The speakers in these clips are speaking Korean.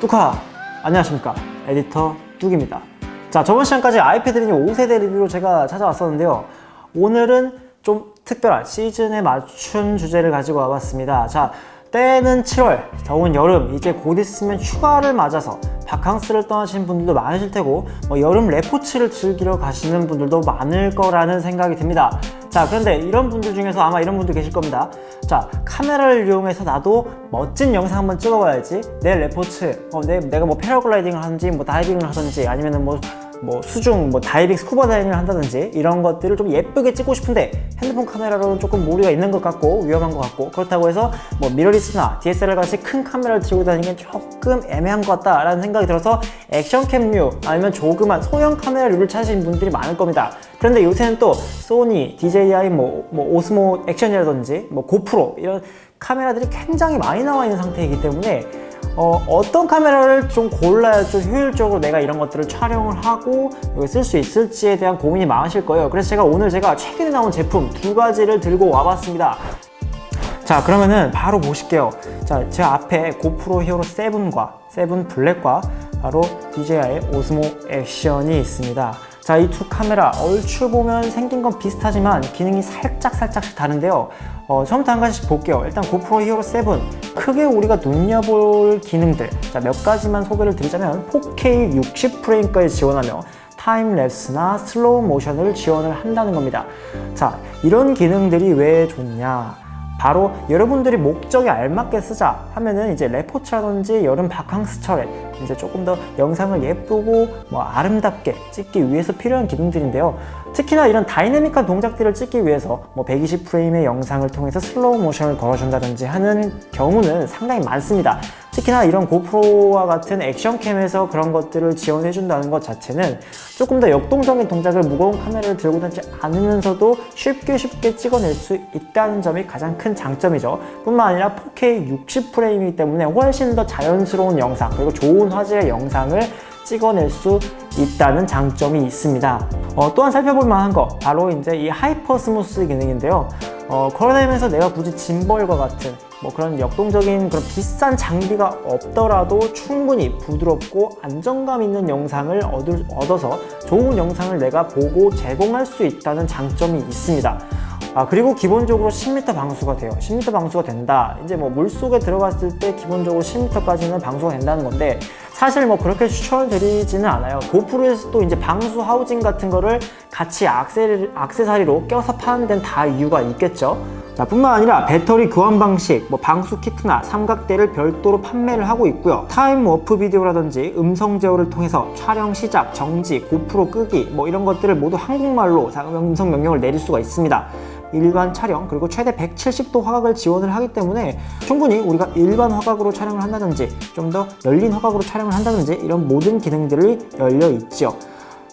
뚜카 안녕하십니까. 에디터 뚝입니다. 자 저번 시간까지 아이패드 미니 5세대 리뷰로 제가 찾아왔었는데요. 오늘은 좀 특별한 시즌에 맞춘 주제를 가지고 와봤습니다. 자 때는 7월 더운 여름 이제 곧 있으면 휴가를 맞아서 바캉스를 떠나시는 분들도 많으실 테고 뭐 여름 레포츠를 즐기러 가시는 분들도 많을 거라는 생각이 듭니다. 자 그런데 이런 분들 중에서 아마 이런 분들 계실 겁니다. 자 카메라를 이용해서 나도 멋진 영상 한번 찍어봐야지. 내 레포츠 어, 내, 내가 뭐 패러글라이딩을 하든지 뭐 다이빙을 하든지 아니면은 뭐, 뭐 수중 뭐 다이빙 스쿠버 다이빙을 한다든지 이런 것들을 좀 예쁘게 찍고 싶은데 핸드폰 카메라로는 조금 무리가 있는 것 같고 위험한 것 같고 그렇다고 해서 뭐 미러리스나 DSLR 같이 큰 카메라를 들고 다니는 게 조금 애매한 것 같다 라는 생각이 들어서 액션캠류 아니면 조그만 소형 카메라류를 찾으신 분들이 많을 겁니다. 그런데 요새는 또 소니, DJI, 뭐, 뭐 오스모 액션이라든지 뭐 고프로 이런 카메라들이 굉장히 많이 나와 있는 상태이기 때문에 어, 떤 카메라를 좀 골라야 좀 효율적으로 내가 이런 것들을 촬영을 하고 쓸수 있을지에 대한 고민이 많으실 거예요. 그래서 제가 오늘 제가 최근에 나온 제품 두 가지를 들고 와봤습니다. 자 그러면은 바로 보실게요. 자 제 앞에 고프로 히어로 7과 7 블랙과 바로 DJI 오스모 액션이 있습니다 자 이 두 카메라 얼추 보면 생긴 건 비슷하지만 기능이 살짝 살짝씩 다른데요. 어, 처음부터 한 가지씩 볼게요. 일단 고프로 히어로 7 크게 우리가 눈여볼 기능들. 자, 몇 가지만 소개를 드리자면 4K 60프레임까지 지원하며 타임랩스나 슬로우 모션을 지원을 한다는 겁니다. 자 이런 기능들이 왜 좋냐 바로 여러분들이 목적에 알맞게 쓰자 하면은 이제 레포츠라든지 여름 바캉스철에 이제 조금 더 영상을 예쁘고 뭐 아름답게 찍기 위해서 필요한 기능들인데요. 특히나 이런 다이내믹한 동작들을 찍기 위해서 뭐 120프레임의 영상을 통해서 슬로우 모션을 걸어준다든지 하는 경우는 상당히 많습니다 특히나 이런 고프로와 같은 액션캠에서 그런 것들을 지원해 준다는 것 자체는 조금 더 역동적인 동작을 무거운 카메라를 들고 다니지 않으면서도 쉽게 쉽게 찍어낼 수 있다는 점이 가장 큰 장점이죠. 뿐만 아니라 4K 60프레임이기 때문에 훨씬 더 자연스러운 영상 그리고 좋은 화질의 영상을 찍어낼 수 있다는 장점이 있습니다. 어, 또한 살펴볼 만한 거 바로 이제 이 hyper smooth 기능인데요. 어, 걸어다니면서 내가 굳이 gimbal과 같은 뭐 그런 역동적인 그런 비싼 장비가 없더라도 충분히 부드럽고 안정감 있는 영상을 얻을, 얻어서 좋은 영상을 내가 보고 제공할 수 있다는 장점이 있습니다. 아 그리고 기본적으로 10m 방수가 돼요. 10m 방수가 된다. 이제 뭐 물속에 들어갔을 때 기본적으로 10m까지는 방수가 된다는 건데 사실 뭐 그렇게 추천을 드리지는 않아요. 고프로에서 또 이제 방수 housing 같은 거를 같이 악세, 악세사리로 껴서 파는 데는 다 이유가 있겠죠. 자, 뿐만 아니라 배터리 교환 방식, 뭐 방수 키트나 삼각대를 별도로 판매를 하고 있고요. time warp 비디오라든지 음성 제어를 통해서 촬영 시작, 정지, 고프로 끄기 뭐 이런 것들을 모두 한국말로 음성 명령을 내릴 수가 있습니다 일반 촬영 그리고 최대 170도 화각을 지원을 하기 때문에 충분히 우리가 일반 화각으로 촬영을 한다든지 좀 더 열린 화각으로 촬영을 한다든지 이런 모든 기능들이 열려 있죠.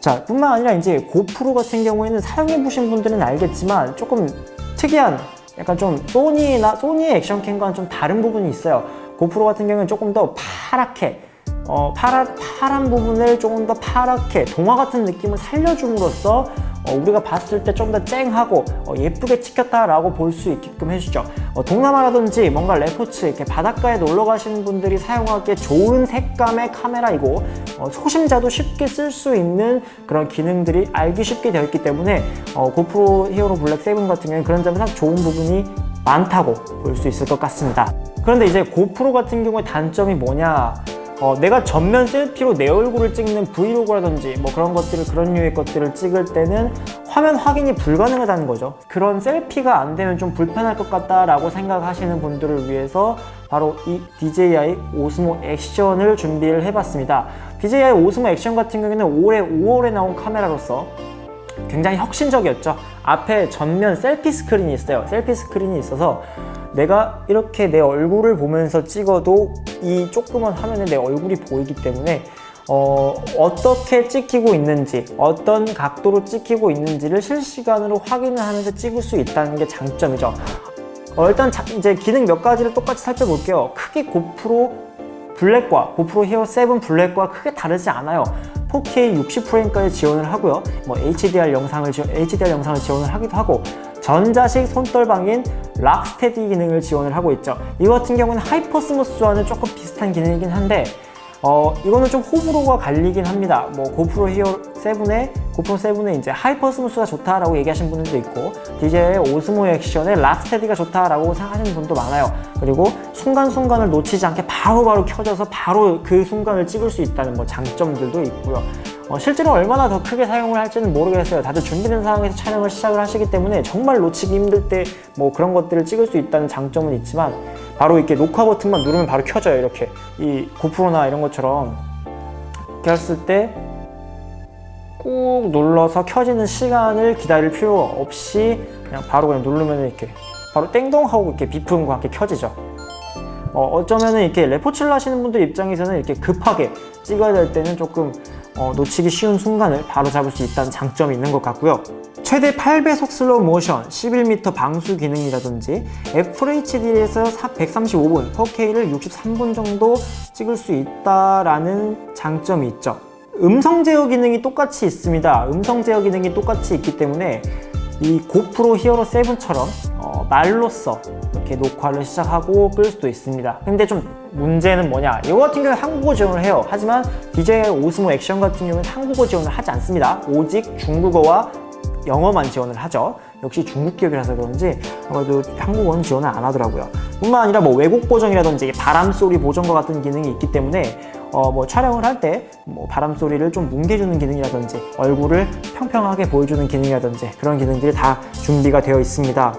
자 뿐만 아니라 이제 고프로 같은 경우에는 사용해 보신 분들은 알겠지만 조금 특이한 약간 좀 소니나 소니의 액션캠과는 좀 다른 부분이 있어요. 고프로 같은 경우는 조금 더 파랗게 어, 파라, 파란 부분을 조금 더 파랗게 동화 같은 느낌을 살려줌으로써 어, 우리가 봤을 때 좀 더 쨍하고 어, 예쁘게 찍혔다라고 볼 수 있게끔 해주죠. 어, 동남아라든지 뭔가 레포츠 이렇게 바닷가에 놀러 가시는 분들이 사용하기에 좋은 색감의 카메라이고 어, 초심자도 쉽게 쓸 수 있는 그런 기능들이 알기 쉽게 되어 있기 때문에 어, 고프로 히어로 블랙 7 같은 경우는 그런 점에서 좋은 부분이 많다고 볼 수 있을 것 같습니다. 그런데 이제 고프로 같은 경우에 단점이 뭐냐 어, 내가 전면 selfie로 내 얼굴을 찍는 브이로그라든지 뭐 그런 것들을 그런 류의 것들을 찍을 때는 화면 확인이 불가능하다는 거죠. 그런 selfie가 안 되면 좀 불편할 것 같다라고 생각하시는 분들을 위해서 바로 이 DJI 오스모 액션을 준비를 해봤습니다. DJI 오스모 액션 같은 경우에는 올해 5월에 나온 카메라로서 굉장히 혁신적이었죠. 앞에 전면 selfie 스크린이 있어요. selfie 스크린이 있어서 내가 이렇게 내 얼굴을 보면서 찍어도 이 조그만 화면에 내 얼굴이 보이기 때문에 어, 어떻게 찍히고 있는지 어떤 각도로 찍히고 있는지를 실시간으로 확인을 하면서 찍을 수 있다는 게 장점이죠. 어, 일단 자, 이제 기능 몇 가지를 똑같이 살펴볼게요. 크게 고프로 블랙과 고프로 히어로 7 블랙과 크게 다르지 않아요. 4K 60프레임까지 지원을 하고요. 뭐 HDR 영상을 HDR 영상을 지원을 하기도 하고 전자식 손떨방인 rock steady 기능을 지원을 하고 있죠. 이 같은 경우는 hyper smooth와는 조금 비슷한 기능이긴 한데 어, 이거는 좀 호불호가 갈리긴 합니다. 뭐 고프로 히어로 7에 고프로 7에 이제 hyper smooth가 좋다라고 얘기하신 분들도 있고 DJI 오스모 액션에 rock steady가 좋다라고 생각하시는 분도 많아요. 그리고 순간순간을 놓치지 않게 바로바로 켜져서 바로 그 순간을 찍을 수 있다는 뭐 장점들도 있고요. 어, 실제로 얼마나 더 크게 사용을 할지는 모르겠어요. 다들 준비된 상황에서 촬영을 시작을 하시기 때문에 정말 놓치기 힘들 때 뭐 그런 것들을 찍을 수 있다는 장점은 있지만 바로 이렇게 녹화 버튼만 누르면 바로 켜져요. 이렇게 이 고프로나 이런 것처럼 이렇게 했을 때 꾹 눌러서 켜지는 시간을 기다릴 필요 없이 그냥 바로 그냥 누르면 이렇게 바로 땡동 하고 이렇게 비프음과 함께 켜지죠. 어, 어쩌면은 이렇게 레포츠를 하시는 분들 입장에서는 이렇게 급하게 찍어야 될 때는 조금 어, 놓치기 쉬운 순간을 바로 잡을 수 있다는 장점이 있는 것 같고요. 최대 8배속 슬로우 모션, 11m 방수 기능이라든지 FHD에서 135분, 4K를 63분 정도 찍을 수 있다라는 장점이 있죠. 음성 제어 기능이 똑같이 있습니다. 음성 제어 기능이 똑같이 있기 때문에 이 고프로 히어로 7처럼 어, 말로써 이렇게 녹화를 시작하고 끌 수도 있습니다. 근데 좀 문제는 뭐냐? 이거 같은 경우는 한국어 지원을 해요. 하지만 DJI 오스모 액션 같은 경우는 한국어 지원을 하지 않습니다. 오직 중국어와 영어만 지원을 하죠. 역시 중국 기업이라서 그런지 아무래도 한국어는 지원을 안 하더라고요. 뿐만 아니라 뭐 외국 보정이라든지 바람 소리 보정과 같은 기능이 있기 때문에 어 뭐 촬영을 할 때 뭐 바람 소리를 좀 뭉개주는 기능이라든지 얼굴을 평평하게 보여주는 기능이라든지 그런 기능들이 다 준비가 되어 있습니다.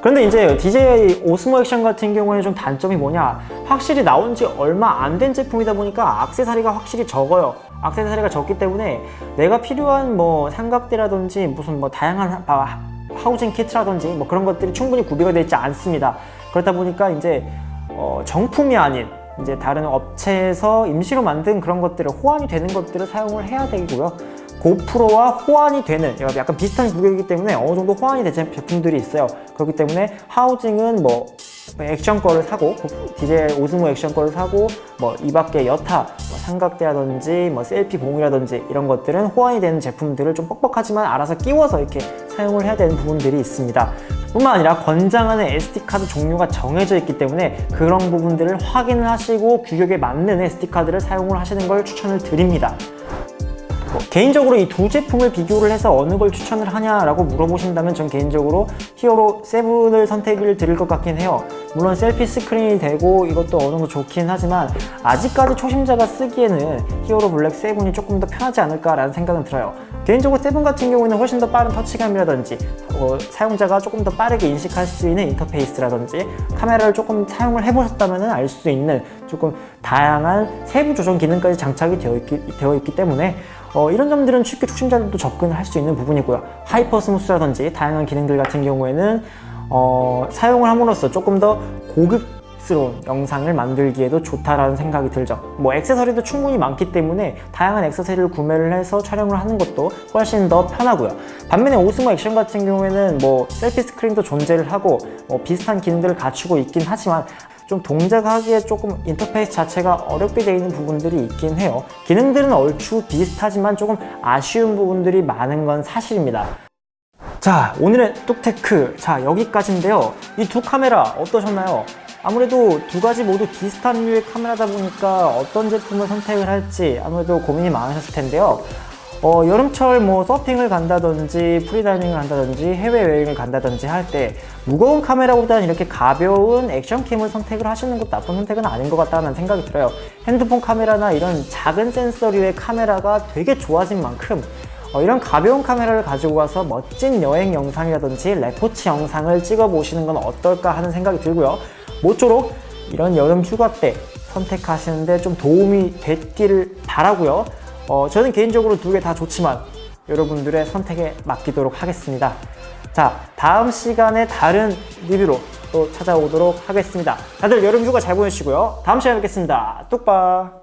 그런데 이제 DJI 오스모 액션 같은 경우에는 좀 단점이 뭐냐? 확실히 나온 지 얼마 안 된 제품이다 보니까 악세사리가 확실히 적어요. 악세사리가 적기 때문에 내가 필요한 뭐 삼각대라든지 무슨 뭐 다양한 하- 하우징 키트라든지 뭐 그런 것들이 충분히 구비가 되어 있지 않습니다. 그렇다 보니까 이제 어, 정품이 아닌 이제 다른 업체에서 임시로 만든 그런 것들을 호환이 되는 것들을 사용을 해야 되고요 고프로와 호환이 되는 약간 비슷한 구격이기 때문에 어느 정도 호환이 된 제품들이 있어요. 그렇기 때문에 하우징은 뭐 액션 거를 사고 DJI 오스모 액션 거를 사고 뭐 이 밖에 여타 뭐 삼각대라든지 뭐 셀피 봉이라든지 이런 것들은 호환이 되는 제품들을 좀 뻑뻑하지만 알아서 끼워서 이렇게 사용을 해야 되는 부분들이 있습니다. 뿐만 아니라 권장하는 SD카드 종류가 정해져 있기 때문에 그런 부분들을 확인을 하시고 규격에 맞는 SD카드를 사용을 하시는 걸 추천을 드립니다. 뭐 개인적으로 이 두 제품을 비교를 해서 어느 걸 추천을 하냐라고 물어보신다면 전 개인적으로 히어로 7을 선택을 드릴 것 같긴 해요. 물론 selfie 스크린이 되고 이것도 어느 정도 좋긴 하지만 아직까지 초심자가 쓰기에는 히어로 블랙 7이 조금 더 편하지 않을까라는 생각은 들어요. 개인적으로 7 같은 경우에는 훨씬 더 빠른 터치감이라든지 어, 사용자가 조금 더 빠르게 인식할 수 있는 인터페이스라든지 카메라를 조금 사용을 해보셨다면 알 수 있는 조금 다양한 세부 조정 기능까지 장착이 되어 있기, 되어 있기 때문에 어, 이런 점들은 쉽게 초심자들도 접근을 할수 있는 부분이고요. hyper smooth라든지 다양한 기능들 같은 경우에는 어, 사용을 함으로써 조금 더 고급스러운 영상을 만들기에도 좋다라는 생각이 들죠. 뭐 액세서리도 충분히 많기 때문에 다양한 액세서리를 구매를 해서 촬영을 하는 것도 훨씬 더 편하고요. 반면에 오스모 액션 같은 경우에는 뭐 selfie 스크린도 존재를 하고 뭐 비슷한 기능들을 갖추고 있긴 하지만 좀 동작하기에 조금 인터페이스 자체가 어렵게 되어 있는 부분들이 있긴 해요. 기능들은 얼추 비슷하지만 조금 아쉬운 부분들이 많은 건 사실입니다. 자 오늘의 뚝테크. 자 여기까지인데요. 이 두 카메라 어떠셨나요? 아무래도 두 가지 모두 비슷한 류의 카메라다 보니까 어떤 제품을 선택을 할지 아무래도 고민이 많으셨을 텐데요 어, 여름철 뭐 서핑을 간다든지 프리다이빙을 간다든지 해외여행을 간다든지 할 때 무거운 카메라보다는 이렇게 가벼운 액션캠을 선택을 하시는 것도 나쁜 선택은 아닌 것 같다는 생각이 들어요. 핸드폰 카메라나 이런 작은 센서류의 카메라가 되게 좋아진 만큼 어, 이런 가벼운 카메라를 가지고 와서 멋진 여행 영상이라든지 레포츠 영상을 찍어 보시는 건 어떨까 하는 생각이 들고요. 모쪼록 이런 여름 휴가 때 선택하시는데 좀 도움이 됐기를 바라고요 어, 저는 개인적으로 두 개 다 좋지만 여러분들의 선택에 맡기도록 하겠습니다. 자 다음 시간에 다른 리뷰로 또 찾아오도록 하겠습니다. 다들 여름 휴가 잘 보내시고요. 다음 시간에 뵙겠습니다. 뚝바